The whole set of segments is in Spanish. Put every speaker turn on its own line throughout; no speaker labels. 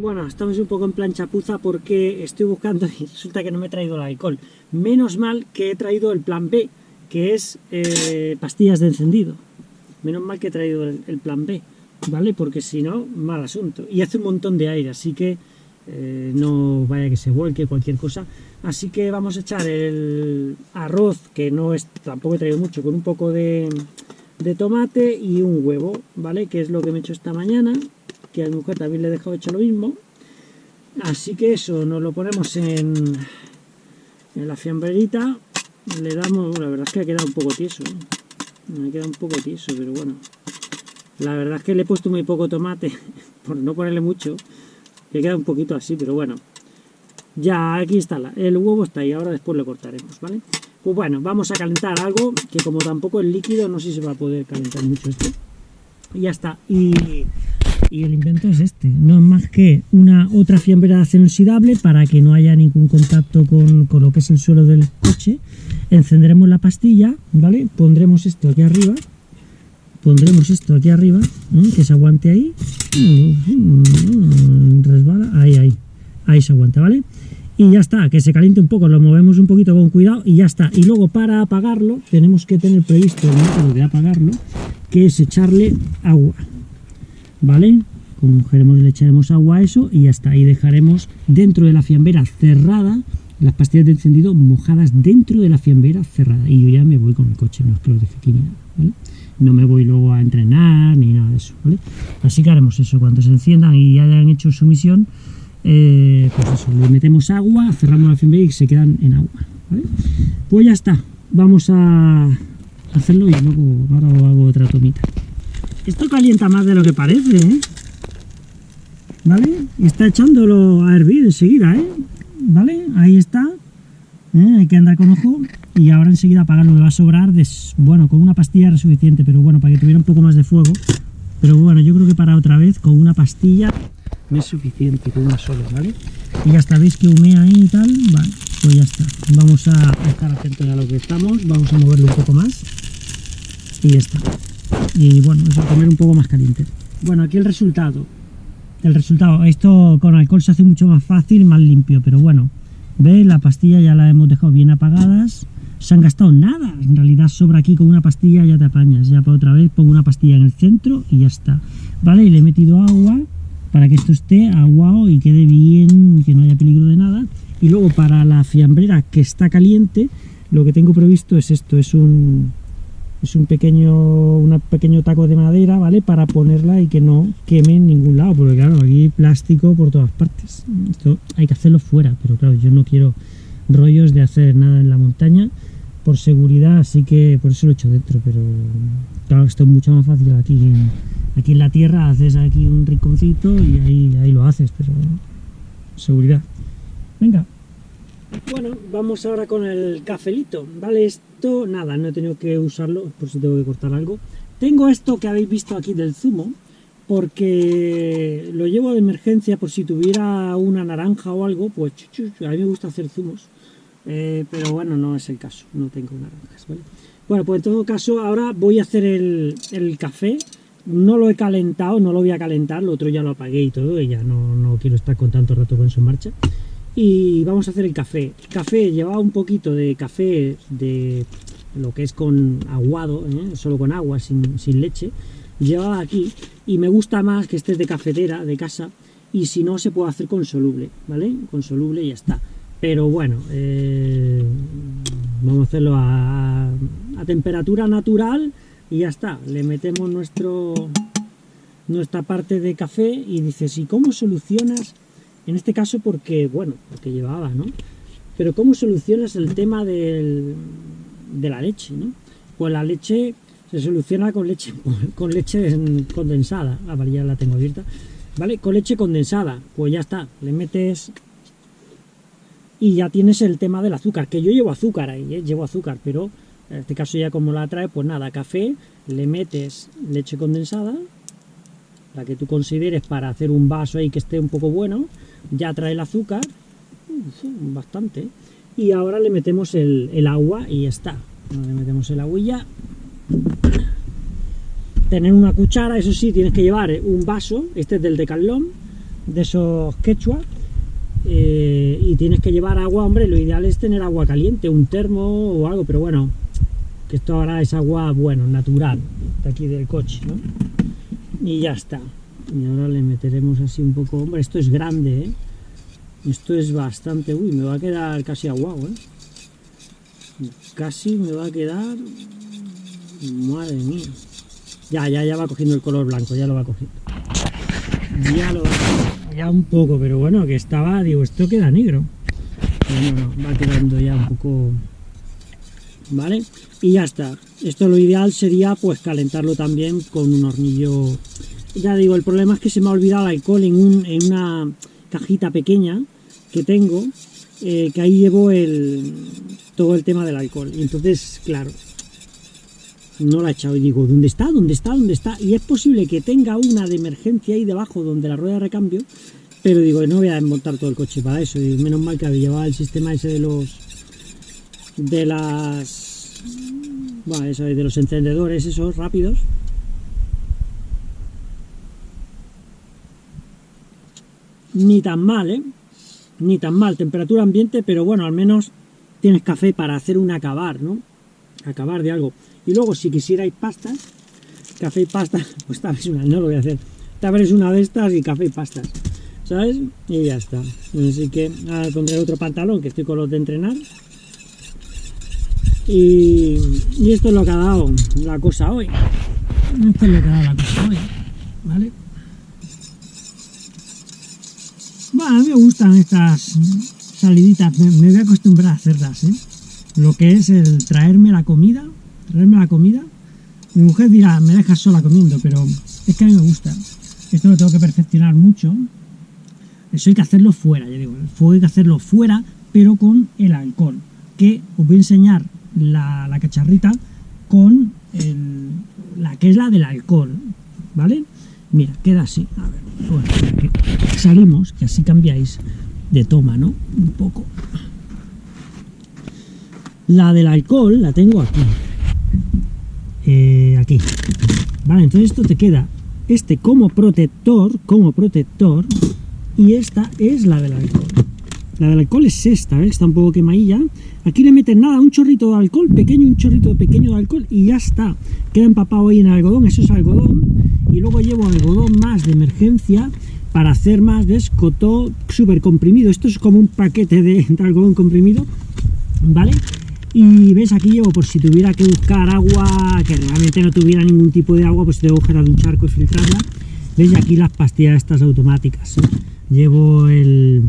Bueno, estamos un poco en plan chapuza porque estoy buscando y resulta que no me he traído el alcohol. Menos mal que he traído el plan B, que es eh, pastillas de encendido. Menos mal que he traído el, plan B, ¿vale? Porque si no, mal asunto. Y hace un montón de aire, así que eh, no vaya que se vuelque cualquier cosa. Así que vamos a echar el arroz, que no es tampoco he traído mucho, con un poco de, de tomate y un huevo, ¿vale? Que es lo que me he hecho esta mañana que a mi también le he dejado hecho lo mismo. Así que eso, nos lo ponemos en, en la fiambrerita, le damos, la verdad es que ha quedado un poco tieso, ¿eh? me ha quedado un poco tieso, pero bueno. La verdad es que le he puesto muy poco tomate, por no ponerle mucho, que queda un poquito así, pero bueno. Ya aquí está, el huevo está ahí, ahora después lo cortaremos, ¿vale? Pues bueno, vamos a calentar algo, que como tampoco es líquido, no sé si se va a poder calentar mucho esto. Y ya está, y y el invento es este, no es más que una otra fiambrera de acero inoxidable para que no haya ningún contacto con, lo que es el suelo del coche. Encenderemos la pastilla, ¿vale? Pondremos esto aquí arriba, pondremos esto aquí arriba, que se aguante ahí, resbala, ahí, ahí, ahí se aguanta, ¿vale? Y ya está, que se caliente un poco, lo movemos un poquito con cuidado y ya está. Y luego para apagarlo, tenemos que tener previsto el método de apagarlo, que es echarle agua, ¿vale? Cogeremos, le echaremos agua a eso y está. Y dejaremos dentro de la fiambera cerrada las pastillas de encendido mojadas dentro de la fiambera cerrada. Y yo ya me voy con el coche, no es que lo deje aquí ni nada, ¿vale? No me voy luego a entrenar ni nada de eso, ¿vale? Así que haremos eso, cuando se enciendan y hayan hecho su misión, eh, pues eso, le metemos agua, cerramos la fiambera y se quedan en agua, ¿vale? Pues ya está, vamos a hacerlo y luego ahora hago otra tomita. Esto calienta más de lo que parece, ¿eh? ¿Vale? Y está echándolo a hervir enseguida, ¿eh? ¿Vale? Ahí está. ¿Eh? Hay que andar con ojo. Y ahora enseguida apagarlo. Me va a sobrar, bueno, con una pastilla era suficiente, pero bueno, para que tuviera un poco más de fuego. Pero bueno, yo creo que para otra vez, con una pastilla me es suficiente, con una sola, ¿vale? Y ya está, veis que humea ahí y tal, vale, pues ya está. Vamos a estar atentos a lo que estamos, vamos a moverlo un poco más. Y ya está y bueno, eso comer un poco más caliente. Bueno, aquí el resultado. El resultado, esto con alcohol se hace mucho más fácil, más limpio, pero bueno, ¿veis? La pastilla ya la hemos dejado bien apagadas. Se han gastado nada, en realidad sobra aquí con una pastilla ya te apañas. Ya para otra vez pongo una pastilla en el centro y ya está. ¿Vale? Y le he metido agua para que esto esté aguado y quede bien, que no haya peligro de nada. Y luego para la fiambrera que está caliente, lo que tengo previsto es esto, es un, es un pequeño, un pequeño taco de madera, ¿vale? Para ponerla y que no queme en ningún lado, porque claro, aquí plástico por todas partes. Esto hay que hacerlo fuera, pero claro, yo no quiero rollos de hacer nada en la montaña por seguridad, así que por eso lo he hecho dentro, pero claro, esto es mucho más fácil aquí en, aquí en la tierra, haces aquí un rinconcito y ahí, ahí lo haces, pero seguridad. Venga. Bueno, vamos ahora con el cafelito, ¿vale? Esto, nada, no he tenido que usarlo, por si tengo que cortar algo. Tengo esto que habéis visto aquí del zumo, porque lo llevo de emergencia por si tuviera una naranja o algo, pues a mí me gusta hacer zumos, eh, pero bueno, no es el caso, no tengo naranjas, ¿vale? Bueno, pues en todo caso, ahora voy a hacer el, café, no lo he calentado, no lo voy a calentar, lo otro ya lo apagué y todo, y ya no, no quiero estar con tanto rato con eso en marcha y vamos a hacer el café. Café lleva un poquito de café de lo que es con aguado, ¿eh? solo con agua, sin, leche. Lleva aquí y me gusta más que esté de cafetera, de casa, y si no se puede hacer con soluble, ¿vale? Con soluble y ya está. Pero bueno, eh, vamos a hacerlo a, a, temperatura natural y ya está. Le metemos nuestro nuestra parte de café y dices, ¿y cómo solucionas en este caso porque, bueno, porque llevaba, ¿no? Pero ¿cómo solucionas el tema de la leche, ¿no? Pues la leche se soluciona con leche, con leche condensada. Ah, vale, ya la tengo abierta. ¿Vale? Con leche condensada. Pues ya está. Le metes... Y ya tienes el tema del azúcar. Que yo llevo azúcar ahí, ¿eh? Llevo azúcar, pero en este caso ya como la trae, pues nada, café, le metes leche condensada, la que tú consideres para hacer un vaso ahí que esté un poco bueno, ya trae el azúcar, bastante, y ahora le metemos el, agua y ya está. Le metemos el agüilla. Tener una cuchara, eso sí, tienes que llevar un vaso, este es del decalón, de esos quechua eh, y tienes que llevar agua, hombre, lo ideal es tener agua caliente, un termo o algo, pero bueno, que esto ahora es agua, bueno, natural, de aquí del coche, ¿no? Y ya está. Y ahora le meteremos así un poco, hombre, esto es grande, ¿eh? Esto es bastante, uy, me va a quedar casi aguado, ¿eh? Casi me va a quedar, madre mía. Ya, ya, ya va cogiendo el color blanco, ya lo va cogiendo. Ya lo va cogiendo, ya un poco, pero bueno, que estaba, digo, esto queda negro. Bueno, no, va quedando ya un poco ¿vale? Y ya está. Esto lo ideal sería pues calentarlo también con un hornillo. Ya digo, el problema es que se me ha olvidado el alcohol en, un, en una cajita pequeña que tengo, eh, que ahí llevo el, todo el tema del alcohol. Y entonces, claro, no la he echado y digo, ¿dónde está? ¿Dónde está? ¿Dónde está? Y es posible que tenga una de emergencia ahí debajo donde la rueda de recambio, pero digo, no voy a desmontar todo el coche para eso. Menos mal que llevado el sistema ese de los de las bueno, eso, de los encendedores esos rápidos ni tan mal ¿eh? ni tan mal, temperatura ambiente pero bueno, al menos tienes café para hacer un acabar ¿no? acabar de algo y luego si quisierais pastas café y pasta, pues tal vez una, no lo voy a hacer tal vez una de estas y café y pastas ¿sabes? y ya está así que ahora pondré otro pantalón que estoy con los de entrenar y, esto es lo que ha dado la cosa hoy. Esto es lo que ha dado la cosa hoy. ¿Vale? Bueno, a mí me gustan estas saliditas. Me, voy a acostumbrar a hacerlas, ¿eh? Lo que es el traerme la comida. Traerme la comida. Mi mujer dirá, me dejas sola comiendo, pero es que a mí me gusta. Esto lo tengo que perfeccionar mucho. Eso hay que hacerlo fuera, ya digo. hay que hacerlo fuera, pero con el alcohol. Que os voy a enseñar la, cacharrita con la que es la del alcohol, ¿vale? Mira, queda así. A ver, salimos, que así cambiáis de toma, ¿no? Un poco. La del alcohol la tengo aquí. Eh, aquí. Vale, entonces esto te queda este como protector, como protector, y esta es la del alcohol. La del alcohol es esta, ¿ves? Está un poco quemadilla. Aquí le meten nada, un chorrito de alcohol, pequeño, un chorrito pequeño de alcohol y ya está. Queda empapado ahí en algodón, eso es algodón. Y luego llevo algodón más de emergencia para hacer más, ¿ves? Cotó súper comprimido. Esto es como un paquete de, algodón comprimido, ¿vale? Y ves, aquí llevo por si tuviera que buscar agua, que realmente no tuviera ningún tipo de agua, pues debo coger de un charco y filtrarla. ¿Ves? Aquí las pastillas estas automáticas. Llevo el,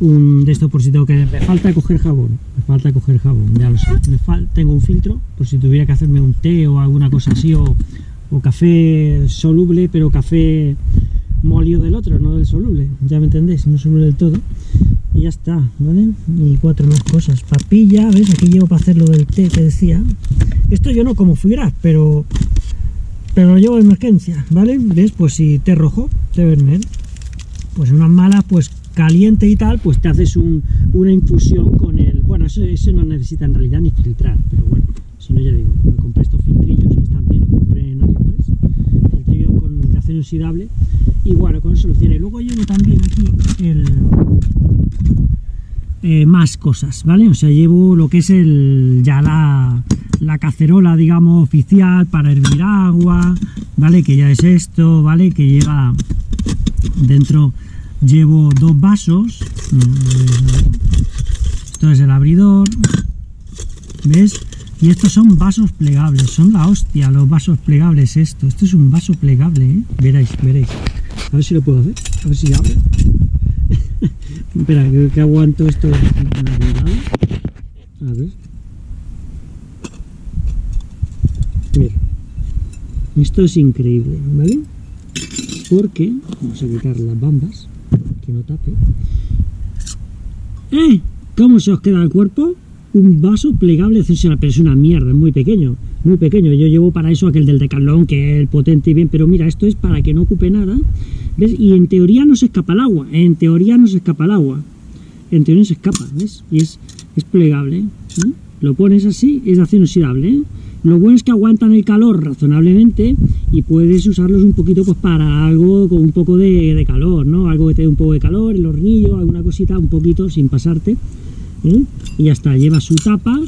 un de estos por si tengo que... Me falta coger jabón, me falta coger jabón, ya lo sé. tengo un filtro por si tuviera que hacerme un té o alguna cosa así, o, café soluble, pero café molido del otro, no del soluble, ya me entendéis, no soluble del todo. Y ya está, ¿vale? Y cuatro más cosas. Papilla, ¿ves? Aquí llevo para hacer lo del té que decía. Esto yo no como fibras, pero pero lo llevo de emergencia, ¿vale? ¿Ves? Pues si té rojo, té vermel. Pues unas malas, pues caliente y tal, pues te haces una infusión con el... Bueno, eso, no necesita en realidad ni filtrar, pero bueno, si no ya digo, me compré estos filtrillos que están bien, compré en AliExpress, filtrillo con acero inoxidable, y bueno, con eso soluciona. Y luego llevo también aquí. Eh, más cosas, ¿vale? O sea, llevo lo que es el ya la, la cacerola, digamos, oficial para hervir agua, ¿vale? Que ya es esto, ¿vale? Que lleva dentro llevo dos vasos esto es el abridor ¿ves? y estos son vasos plegables son la hostia los vasos plegables esto esto es un vaso plegable ¿eh? veréis, veréis. A ver si lo puedo hacer a ver si abre. Espera, que aguanto esto a ver. Mira. Esto es increíble ¿vale? porque vamos a quitar las bambas que no tape. ¡Eh! ¿Cómo se os queda el cuerpo? Un vaso plegable pero es una mierda, es muy pequeño, muy pequeño. Yo llevo para eso aquel del Decathlon, que es potente y bien, pero mira, esto es para que no ocupe nada. ¿Ves? Y en teoría no se escapa el agua, en teoría no se escapa el agua. En teoría no se escapa, ¿ves? Y es, es plegable, Lo pones así, es de acero inoxidable, ¿eh? Lo bueno es que aguantan el calor razonablemente y puedes usarlos un poquito pues para algo con un poco de, calor, ¿no? Algo que te dé un poco de calor, el hornillo, alguna cosita, un poquito sin pasarte. ¿eh? Y ya está, lleva su tapa,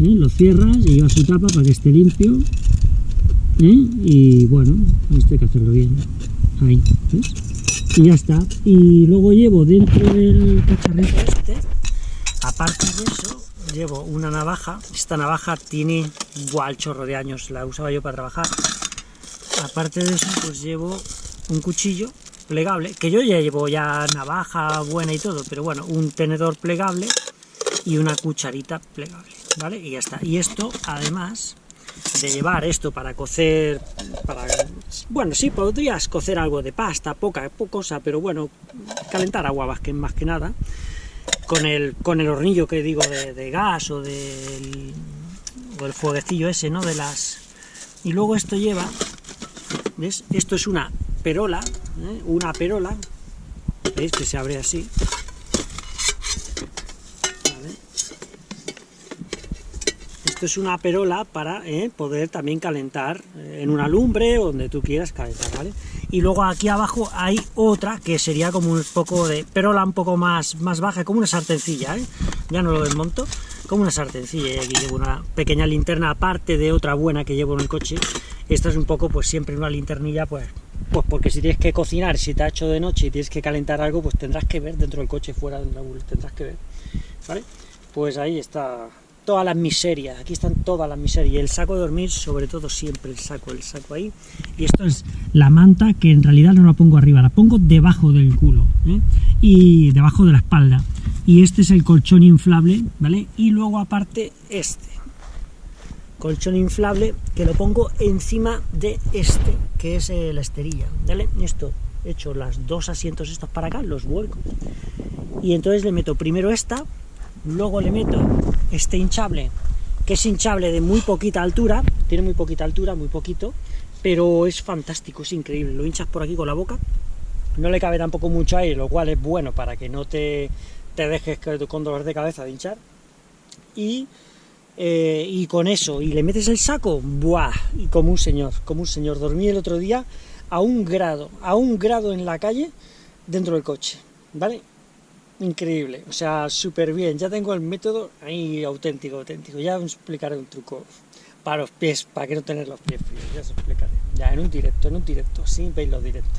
¿eh? lo cierras y lleva su tapa para que esté limpio. ¿eh? Y bueno, esto hay que hacerlo bien. Ahí, ¿ves? Y ya está. Y luego llevo dentro del cacharrito este, aparte de eso, llevo una navaja. Esta navaja tiene igual chorro de años, la usaba yo para trabajar. Aparte de eso, pues llevo un cuchillo plegable, que yo ya llevo ya navaja buena y todo, pero bueno, un tenedor plegable y una cucharita plegable, ¿vale? Y ya está. Y esto, además de llevar esto para cocer, para, bueno, sí, podrías cocer algo de pasta, poca, poca cosa, pero bueno, calentar agua más que, más que nada, con el, con el hornillo que digo de, gas o del, o el ese, ¿no? De las... Y luego esto lleva, ¿ves? Esto es una perola, ¿eh? una perola, ¿veis? Que se abre así, Es una perola para ¿eh? poder también calentar eh, en una lumbre o donde tú quieras calentar, ¿vale? Y luego aquí abajo hay otra que sería como un poco de perola un poco más, más baja, como una sartencilla, ¿eh? Ya no lo desmonto, como una sartencilla, y aquí llevo una pequeña linterna aparte de otra buena que llevo en el coche. Esta es un poco, pues siempre una linternilla, pues pues porque si tienes que cocinar, si te ha hecho de noche y tienes que calentar algo, pues tendrás que ver dentro del coche, fuera tendrás que ver, ¿vale? Pues ahí está todas las miserias, aquí están todas las miserias, y el saco de dormir, sobre todo siempre el saco, el saco ahí, y esto es la manta que en realidad no la pongo arriba, la pongo debajo del culo, ¿eh? y debajo de la espalda, y este es el colchón inflable, ¿vale? Y luego aparte este, colchón inflable que lo pongo encima de este, que es la esterilla, ¿vale? Esto, he hecho los dos asientos estos para acá, los vuelco, y entonces le meto primero esta, luego le meto este hinchable, que es hinchable de muy poquita altura, tiene muy poquita altura, muy poquito, pero es fantástico, es increíble, lo hinchas por aquí con la boca, no le cabe tampoco mucho aire, lo cual es bueno para que no te, te dejes con dolor de cabeza de hinchar, y, eh, y con eso, y le metes el saco, ¡buah! Y como un señor, como un señor, dormí el otro día a un grado, a un grado en la calle, dentro del coche, ¿vale? Increíble, o sea, súper bien, ya tengo el método ahí auténtico, auténtico, ya os explicaré un truco. Para los pies, para que no tener los pies fríos, ya os explicaré, ya en un directo, en un directo, sí, veis los directos.